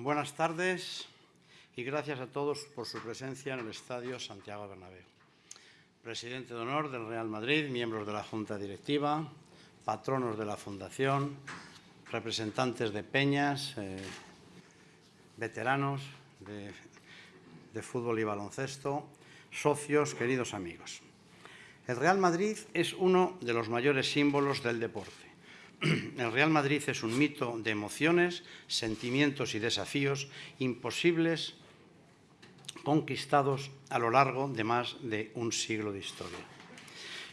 Buenas tardes y gracias a todos por su presencia en el Estadio Santiago Bernabéu. Presidente de honor del Real Madrid, miembros de la Junta Directiva, patronos de la Fundación, representantes de peñas, eh, veteranos de, de fútbol y baloncesto, socios, queridos amigos. El Real Madrid es uno de los mayores símbolos del deporte. El Real Madrid es un mito de emociones, sentimientos y desafíos imposibles conquistados a lo largo de más de un siglo de historia.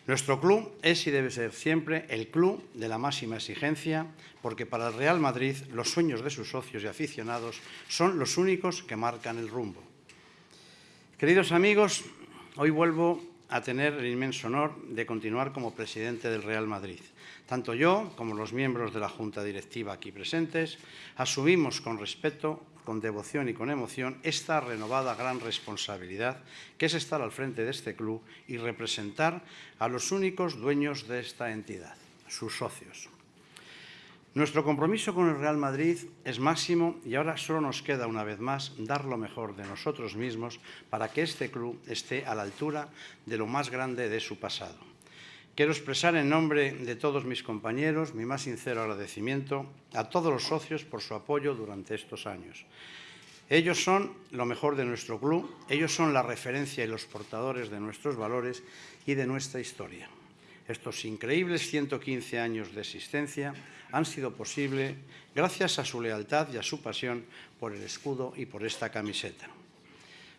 Nuestro club es y debe ser siempre el club de la máxima exigencia, porque para el Real Madrid los sueños de sus socios y aficionados son los únicos que marcan el rumbo. Queridos amigos, hoy vuelvo a tener el inmenso honor de continuar como presidente del Real Madrid. Tanto yo como los miembros de la Junta Directiva aquí presentes asumimos con respeto, con devoción y con emoción esta renovada gran responsabilidad que es estar al frente de este club y representar a los únicos dueños de esta entidad, sus socios. Nuestro compromiso con el Real Madrid es máximo y ahora solo nos queda una vez más dar lo mejor de nosotros mismos para que este club esté a la altura de lo más grande de su pasado. Quiero expresar en nombre de todos mis compañeros mi más sincero agradecimiento a todos los socios por su apoyo durante estos años. Ellos son lo mejor de nuestro club, ellos son la referencia y los portadores de nuestros valores y de nuestra historia. Estos increíbles 115 años de existencia han sido posibles gracias a su lealtad y a su pasión por el escudo y por esta camiseta.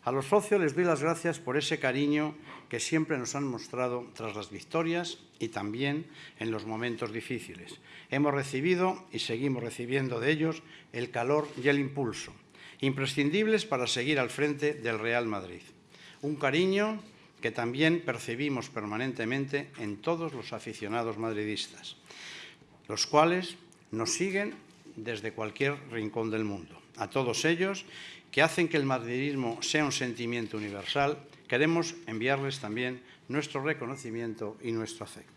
A los socios les doy las gracias por ese cariño que siempre nos han mostrado tras las victorias y también en los momentos difíciles. Hemos recibido y seguimos recibiendo de ellos el calor y el impulso, imprescindibles para seguir al frente del Real Madrid. Un cariño que también percibimos permanentemente en todos los aficionados madridistas, los cuales nos siguen desde cualquier rincón del mundo. A todos ellos, que hacen que el madridismo sea un sentimiento universal, queremos enviarles también nuestro reconocimiento y nuestro afecto.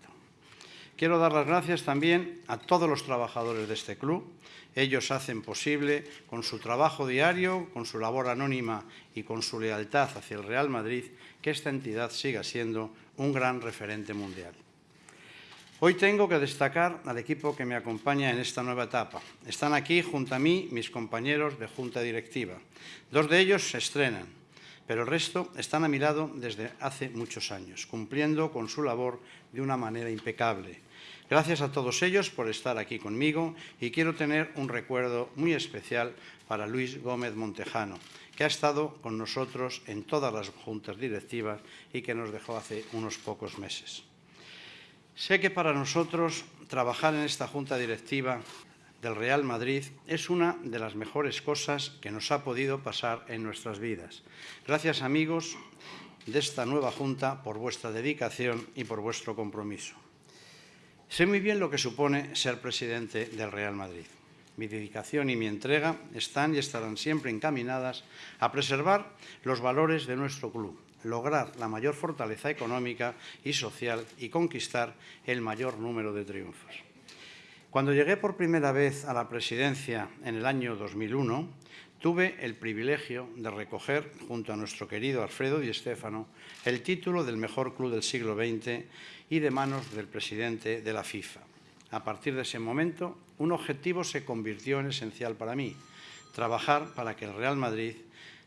Quiero dar las gracias también a todos los trabajadores de este club. Ellos hacen posible, con su trabajo diario, con su labor anónima y con su lealtad hacia el Real Madrid, que esta entidad siga siendo un gran referente mundial. Hoy tengo que destacar al equipo que me acompaña en esta nueva etapa. Están aquí junto a mí mis compañeros de Junta Directiva. Dos de ellos se estrenan, pero el resto están a mi lado desde hace muchos años, cumpliendo con su labor de una manera impecable. Gracias a todos ellos por estar aquí conmigo y quiero tener un recuerdo muy especial para Luis Gómez Montejano, que ha estado con nosotros en todas las juntas directivas y que nos dejó hace unos pocos meses. Sé que para nosotros trabajar en esta junta directiva del Real Madrid es una de las mejores cosas que nos ha podido pasar en nuestras vidas. Gracias, amigos de esta nueva junta, por vuestra dedicación y por vuestro compromiso. Sé muy bien lo que supone ser presidente del Real Madrid. Mi dedicación y mi entrega están y estarán siempre encaminadas a preservar los valores de nuestro club, lograr la mayor fortaleza económica y social y conquistar el mayor número de triunfos. Cuando llegué por primera vez a la presidencia en el año 2001, tuve el privilegio de recoger, junto a nuestro querido Alfredo Di Stéfano, el título del mejor club del siglo XX y de manos del presidente de la FIFA. A partir de ese momento, un objetivo se convirtió en esencial para mí, trabajar para que el Real Madrid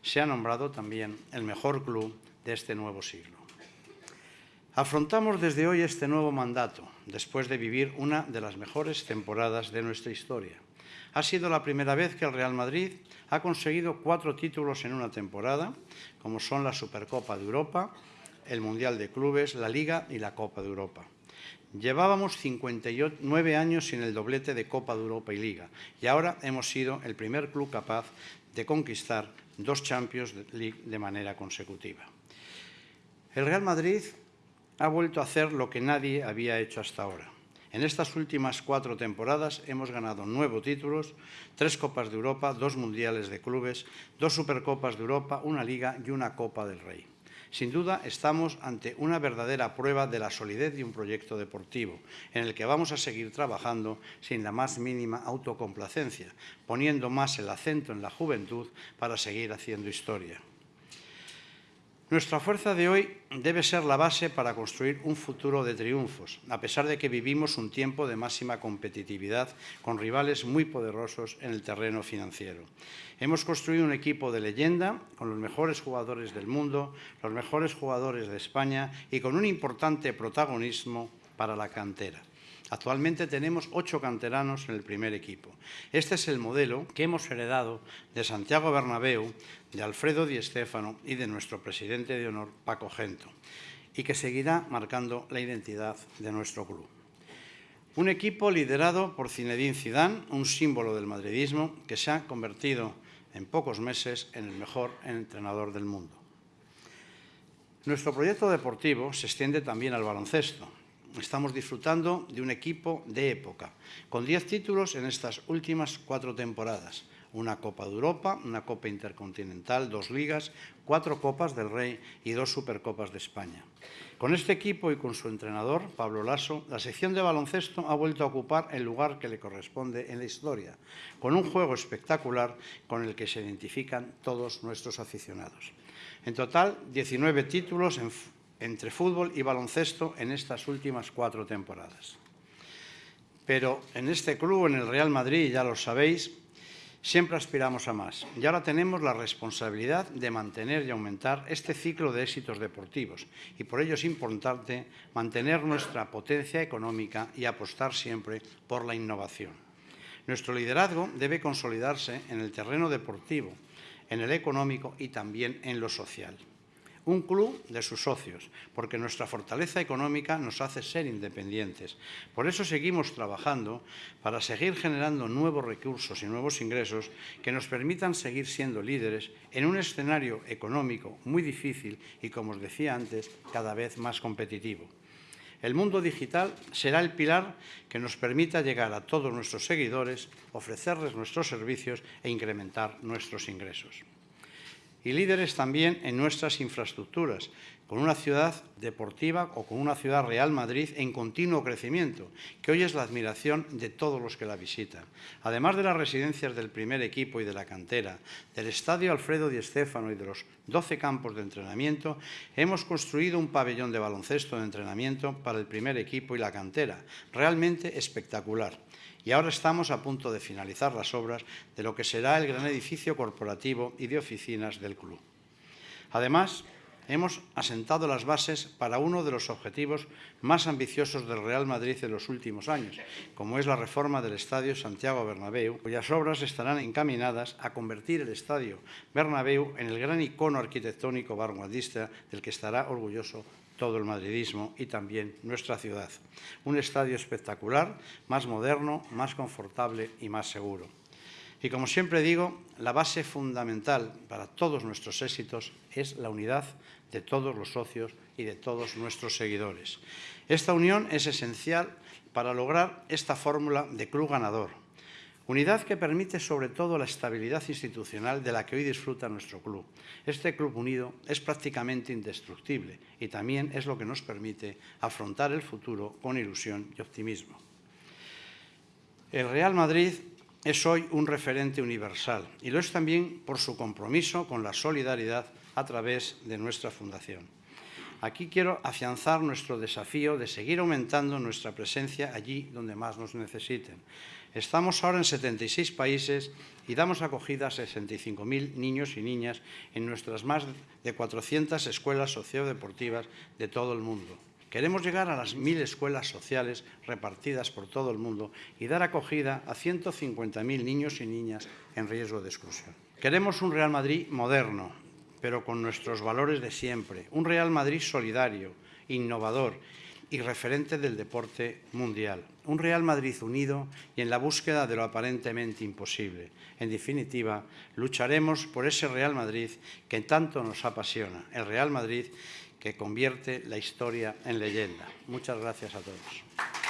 sea nombrado también el mejor club de este nuevo siglo. Afrontamos desde hoy este nuevo mandato, después de vivir una de las mejores temporadas de nuestra historia. Ha sido la primera vez que el Real Madrid ha conseguido cuatro títulos en una temporada, como son la Supercopa de Europa, el Mundial de Clubes, la Liga y la Copa de Europa. Llevábamos 59 años sin el doblete de Copa de Europa y Liga y ahora hemos sido el primer club capaz de conquistar dos Champions League de manera consecutiva. El Real Madrid ha vuelto a hacer lo que nadie había hecho hasta ahora. En estas últimas cuatro temporadas hemos ganado nueve títulos, tres Copas de Europa, dos Mundiales de Clubes, dos Supercopas de Europa, una Liga y una Copa del Rey. Sin duda, estamos ante una verdadera prueba de la solidez de un proyecto deportivo, en el que vamos a seguir trabajando sin la más mínima autocomplacencia, poniendo más el acento en la juventud para seguir haciendo historia. Nuestra fuerza de hoy debe ser la base para construir un futuro de triunfos, a pesar de que vivimos un tiempo de máxima competitividad con rivales muy poderosos en el terreno financiero. Hemos construido un equipo de leyenda con los mejores jugadores del mundo, los mejores jugadores de España y con un importante protagonismo para la cantera. Actualmente tenemos ocho canteranos en el primer equipo. Este es el modelo que hemos heredado de Santiago Bernabéu, de Alfredo Di Stéfano y de nuestro presidente de honor, Paco Gento, y que seguirá marcando la identidad de nuestro club. Un equipo liderado por Zinedine Zidane, un símbolo del madridismo que se ha convertido en pocos meses en el mejor entrenador del mundo. Nuestro proyecto deportivo se extiende también al baloncesto, estamos disfrutando de un equipo de época, con 10 títulos en estas últimas cuatro temporadas. Una Copa de Europa, una Copa Intercontinental, dos ligas, cuatro Copas del Rey y dos Supercopas de España. Con este equipo y con su entrenador, Pablo Lasso, la sección de baloncesto ha vuelto a ocupar el lugar que le corresponde en la historia, con un juego espectacular con el que se identifican todos nuestros aficionados. En total, 19 títulos en entre fútbol y baloncesto en estas últimas cuatro temporadas. Pero en este club, en el Real Madrid, ya lo sabéis, siempre aspiramos a más. Y ahora tenemos la responsabilidad de mantener y aumentar este ciclo de éxitos deportivos. Y por ello es importante mantener nuestra potencia económica y apostar siempre por la innovación. Nuestro liderazgo debe consolidarse en el terreno deportivo, en el económico y también en lo social un club de sus socios, porque nuestra fortaleza económica nos hace ser independientes. Por eso seguimos trabajando para seguir generando nuevos recursos y nuevos ingresos que nos permitan seguir siendo líderes en un escenario económico muy difícil y, como os decía antes, cada vez más competitivo. El mundo digital será el pilar que nos permita llegar a todos nuestros seguidores, ofrecerles nuestros servicios e incrementar nuestros ingresos y líderes también en nuestras infraestructuras, con una ciudad deportiva o con una ciudad Real Madrid en continuo crecimiento, que hoy es la admiración de todos los que la visitan. Además de las residencias del primer equipo y de la cantera, del Estadio Alfredo Di Stéfano y de los 12 campos de entrenamiento, hemos construido un pabellón de baloncesto de entrenamiento para el primer equipo y la cantera, realmente espectacular y ahora estamos a punto de finalizar las obras de lo que será el gran edificio corporativo y de oficinas del club. Además, hemos asentado las bases para uno de los objetivos más ambiciosos del Real Madrid en los últimos años, como es la reforma del Estadio Santiago Bernabéu, cuyas obras estarán encaminadas a convertir el Estadio Bernabéu en el gran icono arquitectónico vanguardista del que estará orgulloso todo el madridismo y también nuestra ciudad. Un estadio espectacular, más moderno, más confortable y más seguro. Y como siempre digo, la base fundamental para todos nuestros éxitos es la unidad de todos los socios y de todos nuestros seguidores. Esta unión es esencial para lograr esta fórmula de club ganador, Unidad que permite sobre todo la estabilidad institucional de la que hoy disfruta nuestro club. Este club unido es prácticamente indestructible y también es lo que nos permite afrontar el futuro con ilusión y optimismo. El Real Madrid es hoy un referente universal y lo es también por su compromiso con la solidaridad a través de nuestra fundación. Aquí quiero afianzar nuestro desafío de seguir aumentando nuestra presencia allí donde más nos necesiten. Estamos ahora en 76 países y damos acogida a 65.000 niños y niñas en nuestras más de 400 escuelas sociodeportivas de todo el mundo. Queremos llegar a las 1.000 escuelas sociales repartidas por todo el mundo y dar acogida a 150.000 niños y niñas en riesgo de exclusión. Queremos un Real Madrid moderno, pero con nuestros valores de siempre. Un Real Madrid solidario, innovador y referente del deporte mundial. Un Real Madrid unido y en la búsqueda de lo aparentemente imposible. En definitiva, lucharemos por ese Real Madrid que tanto nos apasiona, el Real Madrid que convierte la historia en leyenda. Muchas gracias a todos.